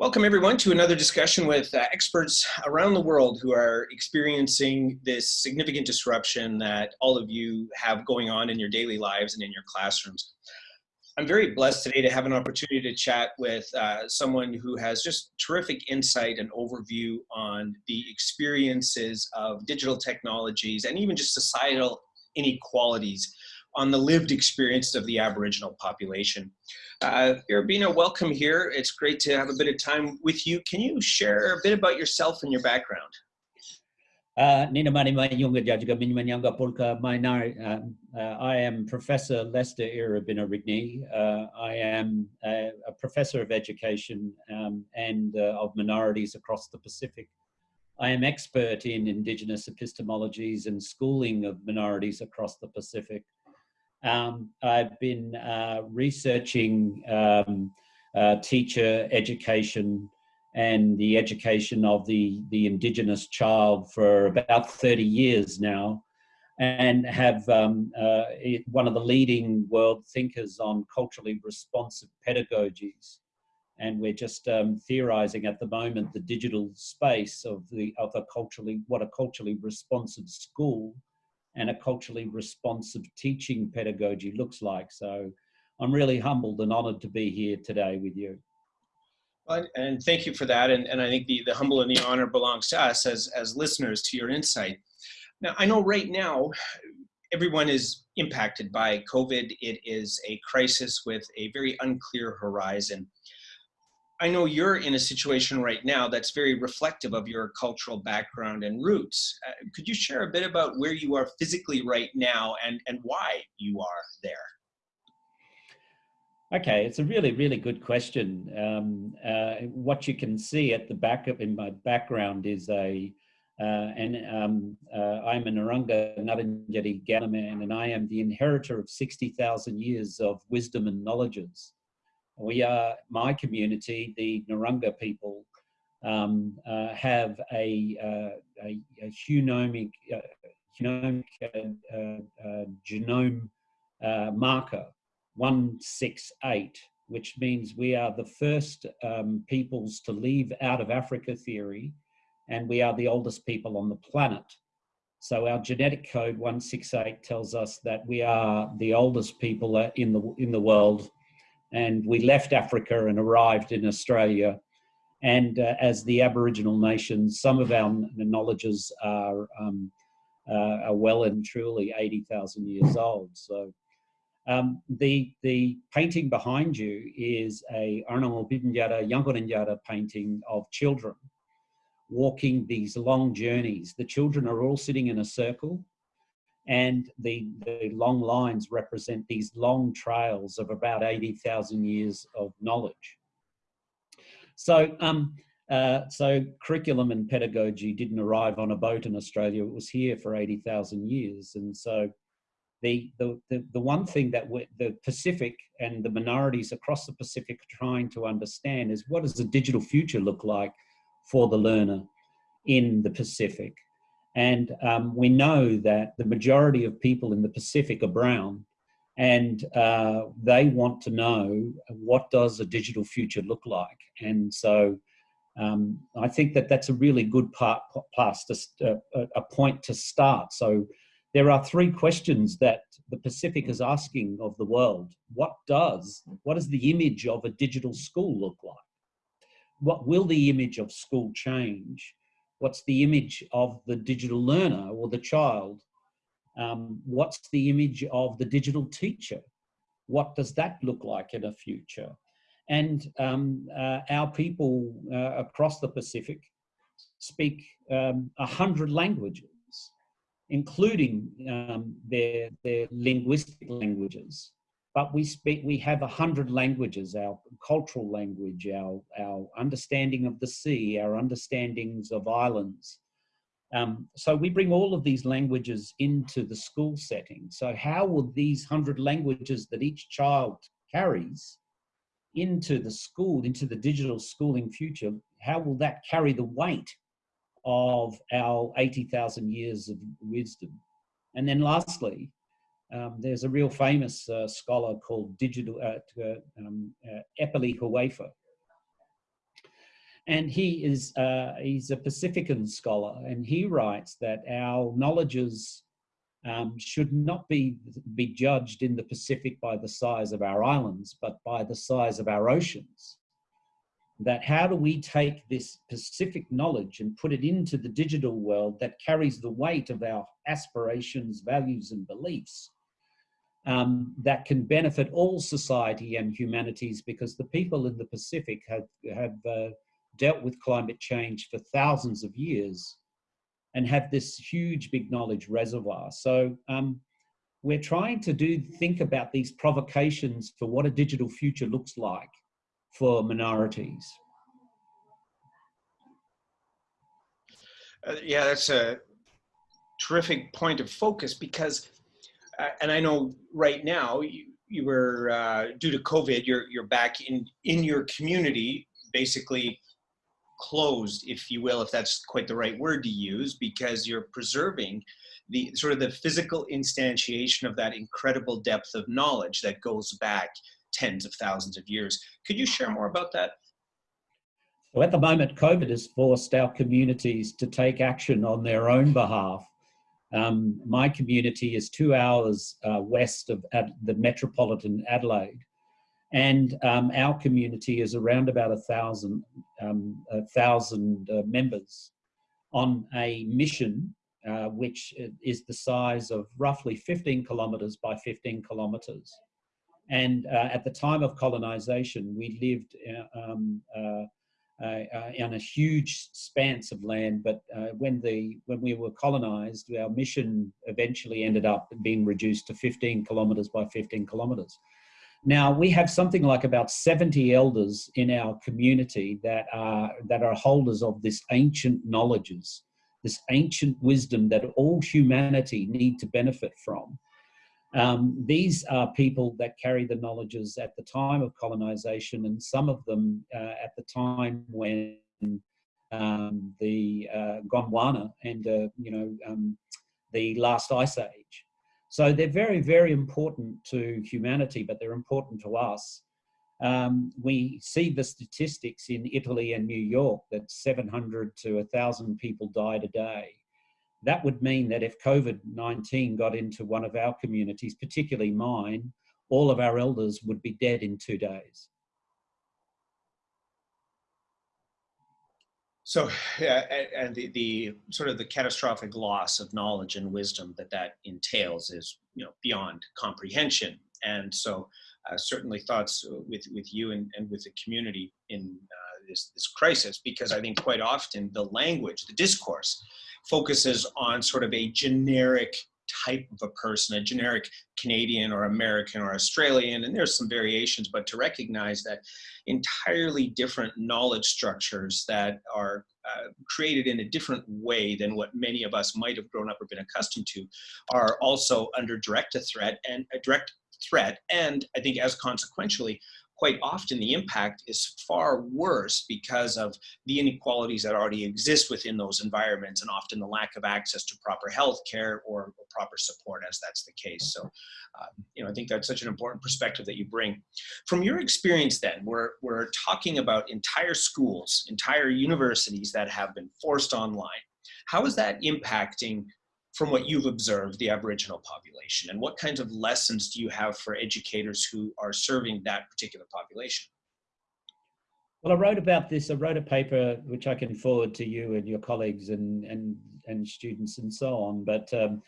Welcome everyone to another discussion with uh, experts around the world who are experiencing this significant disruption that all of you have going on in your daily lives and in your classrooms. I'm very blessed today to have an opportunity to chat with uh, someone who has just terrific insight and overview on the experiences of digital technologies and even just societal inequalities on the lived experience of the Aboriginal population. Uh, Irabinna, welcome here. It's great to have a bit of time with you. Can you share a bit about yourself and your background? Uh, Polka Mainar. I am Professor Lester Irabinna Rigney. Uh, I am a, a, professor of education um, and uh, of minorities across the Pacific. I am expert in Indigenous epistemologies and schooling of minorities across the Pacific. Um, I've been uh, researching um, uh, teacher education and the education of the, the Indigenous child for about 30 years now and have um, uh, one of the leading world thinkers on culturally responsive pedagogies. And we're just um, theorizing at the moment the digital space of the of a culturally what a culturally responsive school and a culturally responsive teaching pedagogy looks like. So I'm really humbled and honored to be here today with you. And thank you for that. And, and I think the, the humble and the honor belongs to us as, as listeners to your insight. Now, I know right now, everyone is impacted by COVID. It is a crisis with a very unclear horizon. I know you're in a situation right now that's very reflective of your cultural background and roots. Uh, could you share a bit about where you are physically right now and, and why you are there? Okay, it's a really, really good question. Um, uh, what you can see at the back of in my background is a, uh, and um, uh, I'm a Narungga Ngarrindjeri Kaurna man, and I am the inheritor of 60,000 years of wisdom and knowledges. We are, my community, the Narungga people, um, uh, have a, uh, a, a, genomic, uh, genomic uh, uh, genome uh, marker, 168, which means we are the first um, peoples to leave out of Africa theory, and we are the oldest people on the planet. So our genetic code 168 tells us that we are the oldest people in the, in the world and we left Africa and arrived in Australia. And uh, as the Aboriginal nations, some of our knowledges are, um, uh, are well and truly 80,000 years old. So um, the, the painting behind you is a Arnamo Bibinjara Yangoninjara painting of children walking these long journeys. The children are all sitting in a circle and the, the long lines represent these long trails of about 80,000 years of knowledge. So, um, uh, so curriculum and pedagogy didn't arrive on a boat in Australia, it was here for 80,000 years. And so the, the, the, the one thing that the Pacific and the minorities across the Pacific are trying to understand is what does the digital future look like for the learner in the Pacific? And um, we know that the majority of people in the Pacific are brown and uh, they want to know what does a digital future look like. And so um, I think that that's a really good part, plus uh, a point to start. So there are three questions that the Pacific is asking of the world. What does, what does the image of a digital school look like? What will the image of school change? What's the image of the digital learner or the child? Um, what's the image of the digital teacher? What does that look like in a future? And um, uh, our people uh, across the Pacific speak um, a um, hundred languages, including um, their, their linguistic languages but we speak, we have a hundred languages, our cultural language, our, our understanding of the sea, our understandings of islands. Um, so we bring all of these languages into the school setting. So how will these hundred languages that each child carries into the school, into the digital schooling future, how will that carry the weight of our 80,000 years of wisdom? And then lastly, um, there's a real famous uh, scholar called Digital uh, um, uh, Epeli Hau'ofa. And he is uh, he's a Pacifican scholar, and he writes that our knowledges um, should not be be judged in the Pacific by the size of our islands, but by the size of our oceans. That how do we take this Pacific knowledge and put it into the digital world that carries the weight of our aspirations, values, and beliefs? um, that can benefit all society and humanities because the people in the Pacific have, have uh, dealt with climate change for thousands of years and have this huge big knowledge reservoir. So um, we're trying to do think about these provocations for what a digital future looks like for minorities. Uh, yeah, that's a terrific point of focus because uh, and I know right now you, you were uh, due to COVID, you're you're back in in your community, basically closed, if you will, if that's quite the right word to use, because you're preserving the sort of the physical instantiation of that incredible depth of knowledge that goes back tens of thousands of years. Could you share more about that? So at the moment, COVID has forced our communities to take action on their own behalf um, my community is two hours uh, west of Ad the metropolitan Adelaide. And um, our community is around about a thousand, um, a thousand uh, members on a mission uh, which is the size of roughly 15 kilometers by 15 kilometers. And uh, at the time of colonization, we lived uh, um, uh, uh, uh, on a huge expanse of land. But when the when we were colonized, our mission eventually ended up being reduced to 15 kilometers by 15 kilometers. Now we have something like about 70 elders in our community that are that are holders of this ancient knowledges, this ancient wisdom that all humanity need to benefit from. Um, these are people that carry the knowledges at the time of colonization and some of them uh, at the time when um, the uh, Gondwana and, uh, you know, um, the last ice age. So they're very, very important to humanity, but they're important to us. Um, we see the statistics in Italy and New York that 700 to 1,000 people died a day. That would mean that if COVID-19 got into one of our communities, particularly mine, all of our elders would be dead in two days. So, yeah, and the, the sort of the catastrophic loss of knowledge and wisdom that that entails is, you know, beyond comprehension. And so, uh, certainly thoughts with with you and, and with the community in uh, this this crisis, because I think quite often the language, the discourse, focuses on sort of a generic type of a person, a generic Canadian or American or Australian, and there's some variations, but to recognize that entirely different knowledge structures that are uh, created in a different way than what many of us might have grown up or been accustomed to are also under direct threat and a direct threat and I think as consequentially quite often the impact is far worse because of the inequalities that already exist within those environments and often the lack of access to proper health care or, or proper support as that's the case. So, uh, you know, I think that's such an important perspective that you bring. From your experience then, we're, we're talking about entire schools, entire universities that have been forced online. How is that impacting from what you've observed the Aboriginal population and what kinds of lessons do you have for educators who are serving that particular population? Well, I wrote about this. I wrote a paper which I can forward to you and your colleagues and and and students and so on. But um,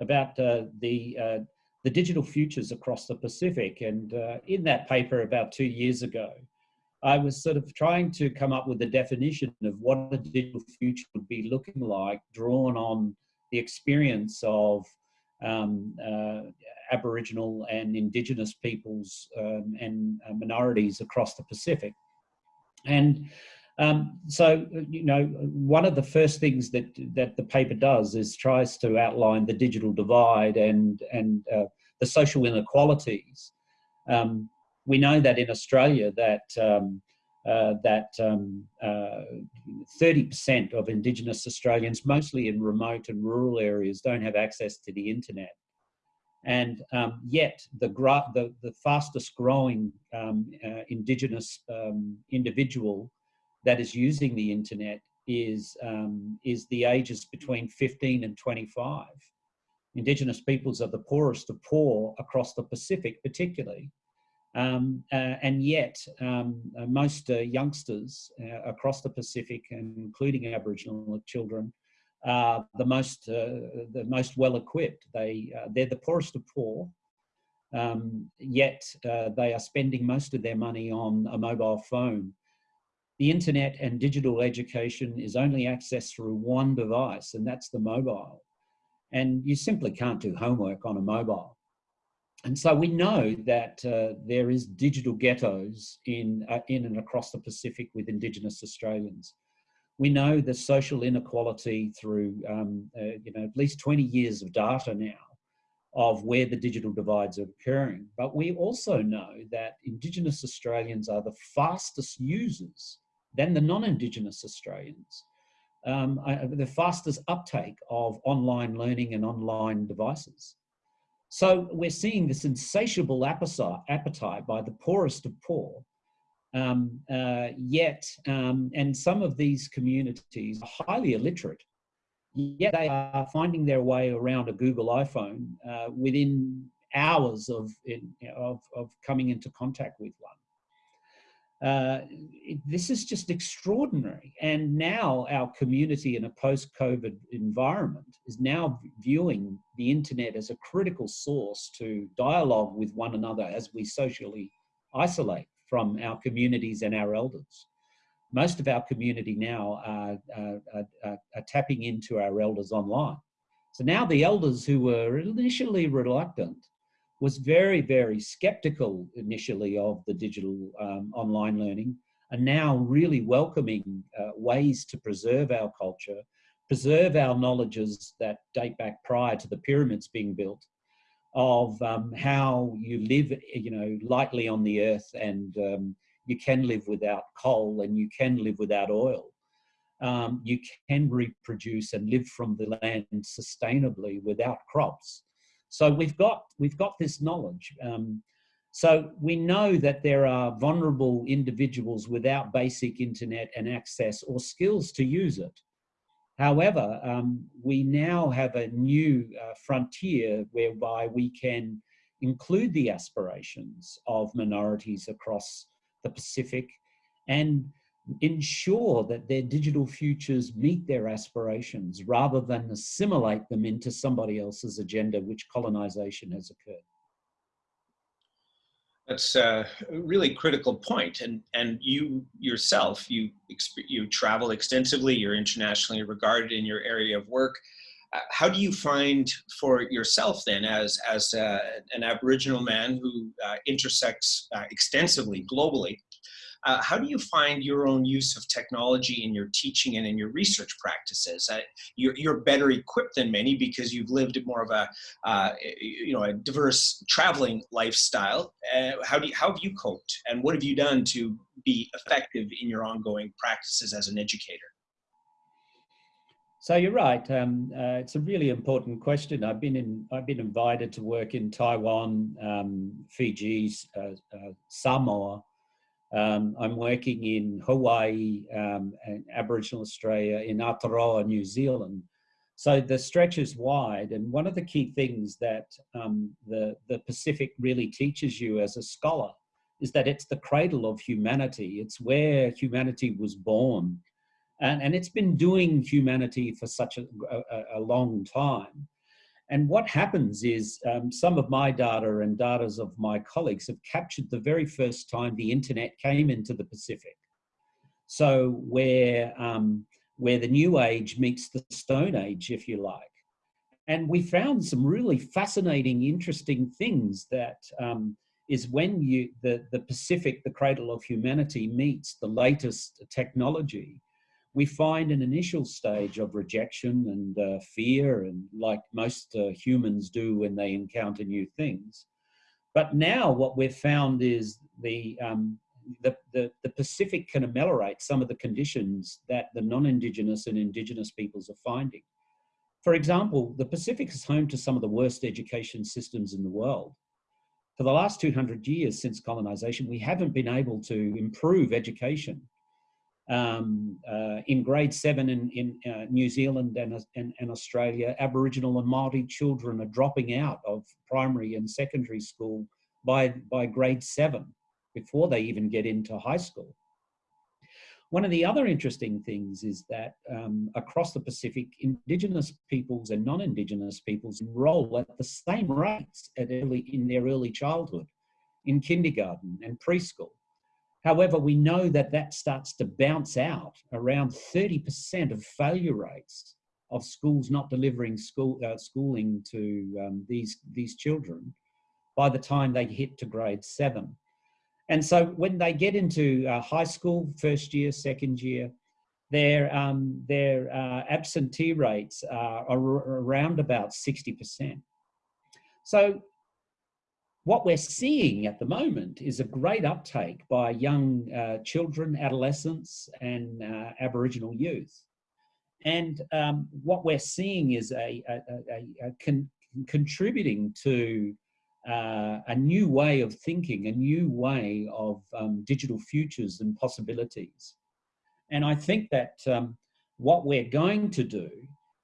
about uh, the uh, the digital futures across the Pacific, and uh, in that paper about two years ago, I was sort of trying to come up with a definition of what a digital future would be looking like, drawn on the experience of um, uh, Aboriginal and Indigenous peoples um, and uh, minorities across the Pacific. And um, so, you know, one of the first things that that the paper does is tries to outline the digital divide and and uh, the social inequalities. Um, we know that in Australia that um, uh, that 30% um, uh, of Indigenous Australians, mostly in remote and rural areas, don't have access to the internet. And um, yet, the, the, the, fastest growing um, uh, Indigenous um, individual that is using the internet is, um, is the ages between 15 and 25. Indigenous peoples are the poorest of poor across the Pacific, particularly. Um, uh, and yet, um, uh, most uh, youngsters uh, across the Pacific, including Aboriginal children, are the most uh, the most well equipped. They uh, they're the poorest of poor, um, yet they are spending most of their money on a mobile phone. The internet and digital education is only accessed through one device, and that's the mobile. And you simply can't do homework on a mobile and so we know that uh, there is digital ghettos in, uh, in and across the Pacific with Indigenous Australians. We know the social inequality through, um, uh, you know, at least 20 years of data now of where the digital divides are occurring. But we also know that Indigenous Australians are the fastest users than the non-Indigenous Australians. Um, the fastest uptake of online learning and online devices. So we're seeing this insatiable appetite by the poorest of poor. Um, uh, yet, um, and some of these communities are highly illiterate, yet they are finding their way around a Google iPhone uh, within hours of, of, of coming into contact with one. Uh, this is just extraordinary. And now our community in a post-COVID environment is now viewing the internet as a critical source to dialogue with one another as we socially isolate from our communities and our elders. Most of our community now are, are, are, are tapping into our elders online. So now the elders who were initially reluctant was very, very skeptical initially of the digital um, online learning and now really welcoming uh, ways to preserve our culture, preserve our knowledges that date back prior to the pyramids being built of um, how you live, you know, lightly on the earth and um, you can live without coal and you can live without oil. Um, you can reproduce and live from the land sustainably without crops. So we've got, we've got this knowledge. Um, so we know that there are vulnerable individuals without basic internet and access or skills to use it. However, um, we now have a new uh, frontier whereby we can include the aspirations of minorities across the Pacific and ensure that their digital futures meet their aspirations rather than assimilate them into somebody else's agenda, which colonization has occurred. That's a really critical point. And, and you yourself, you, you travel extensively, you're internationally regarded in your area of work. Uh, how do you find for yourself then as, as uh, an Aboriginal man who uh, intersects uh, extensively globally uh, how do you find your own use of technology in your teaching and in your research practices? Uh, you're, you're, better equipped than many because you've lived more of a, uh, you know, a diverse traveling lifestyle. Uh, how, do you, how have you coped and what have you done to be effective in your ongoing practices as an educator? So you're right. Um, uh, it's a really important question. I've been in. I've been invited to work in Taiwan, um, Fiji, uh, uh, Samoa, um, I'm working in Hawaii um, and Aboriginal Australia, in Aotearoa, New Zealand. So the stretch is wide. And one of the key things that um, the, the Pacific really teaches you as a scholar is that it's the cradle of humanity. It's where humanity was born. And, and it's been doing humanity for such a, a, a long time. And what happens is um, some of my data and data of my colleagues have captured the very first time the internet came into the Pacific. So where, um, where the new age meets the stone age, if you like. And we found some really fascinating, interesting things that um, is when you, the, the Pacific, the cradle of humanity meets the latest technology we find an initial stage of rejection and uh, fear and like most uh, humans do when they encounter new things. But now what we've found is the, um, the, the, the, Pacific can ameliorate some of the conditions that the non-Indigenous and Indigenous peoples are finding. For example, the Pacific is home to some of the worst education systems in the world. For the last 200 years since colonization, we haven't been able to improve education um, uh, in grade seven in, in uh, New Zealand and, and, and, Australia, Aboriginal and Māori children are dropping out of primary and secondary school by, by grade seven before they even get into high school. One of the other interesting things is that um, across the Pacific, Indigenous peoples and non-Indigenous peoples enroll at the same rates at early, in their early childhood, in kindergarten and preschool. However, we know that that starts to bounce out around 30% of failure rates of schools not delivering school, uh, schooling to um, these, these children by the time they hit to grade seven. And so when they get into uh, high school, first year, second year, their, um, their uh, absentee rates are, are around about 60%. So what we're seeing at the moment is a great uptake by young uh, children, adolescents, and uh, Aboriginal youth. And um, what we're seeing is a, a, a, a con contributing to uh, a new way of thinking, a new way of um, digital futures and possibilities. And I think that um, what we're going to do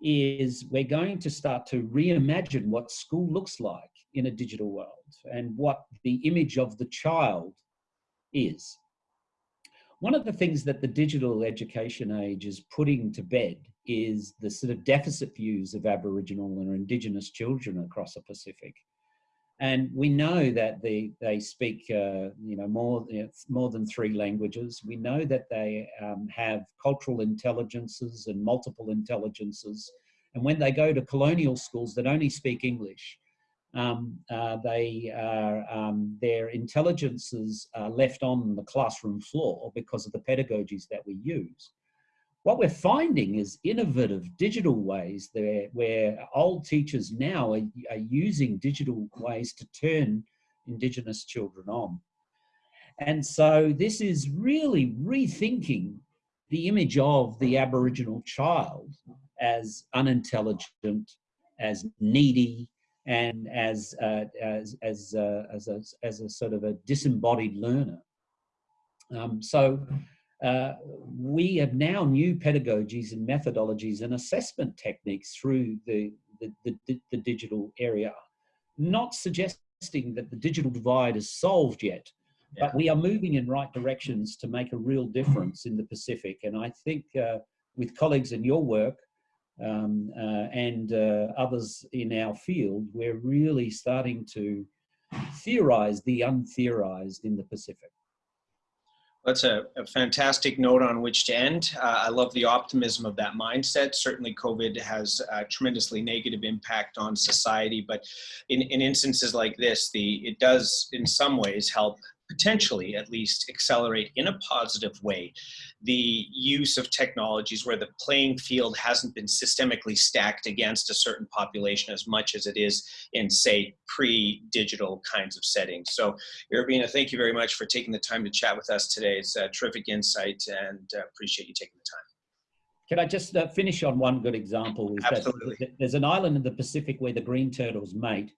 is we're going to start to reimagine what school looks like in a digital world and what the image of the child is. One of the things that the digital education age is putting to bed is the sort of deficit views of Aboriginal and Indigenous children across the Pacific. And we know that they, they speak, uh, you know, more, more than three languages. We know that they um, have cultural intelligences and multiple intelligences. And when they go to colonial schools that only speak English, um, uh, they are, um, their intelligences are left on the classroom floor because of the pedagogies that we use. What we're finding is innovative digital ways there where old teachers now are, are using digital ways to turn Indigenous children on. And so this is really rethinking the image of the Aboriginal child as unintelligent, as needy, and as, uh, as, as, uh, as, a, as a sort of a disembodied learner. Um, so uh, we have now new pedagogies and methodologies and assessment techniques through the, the, the, the digital area, not suggesting that the digital divide is solved yet, yeah. but we are moving in right directions to make a real difference in the Pacific. And I think uh, with colleagues in your work um, uh, and uh, others in our field, we're really starting to theorize the untheorized in the Pacific. That's a, a, fantastic note on which to end. Uh, I love the optimism of that mindset. Certainly COVID has a tremendously negative impact on society, but in, in instances like this, the it does in some ways help potentially at least accelerate in a positive way the use of technologies where the playing field hasn't been systemically stacked against a certain population as much as it is in say pre-digital kinds of settings. So Irabinna, thank you very much for taking the time to chat with us today. It's a terrific insight and uh, appreciate you taking the time. Can I just uh, finish on one good example? Is Absolutely. there's an island in the Pacific where the green turtles mate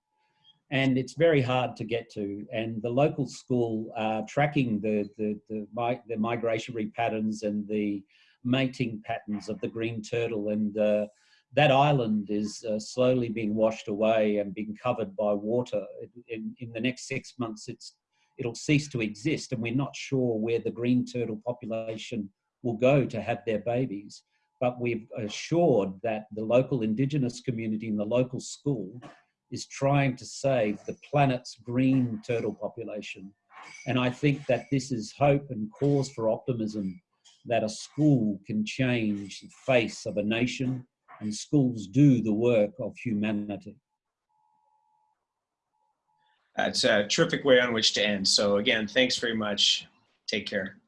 and it's very hard to get to. And the local school uh, tracking the, the, the, the, migratory patterns and the mating patterns of the green turtle. And uh, that island is uh, slowly being washed away and being covered by water. In, in the next six months, it's, it'll cease to exist. And we're not sure where the green turtle population will go to have their babies. But we've assured that the local indigenous community and the local school is trying to save the planet's green turtle population. And I think that this is hope and cause for optimism that a school can change the face of a nation and schools do the work of humanity. That's a terrific way on which to end. So again, thanks very much. Take care.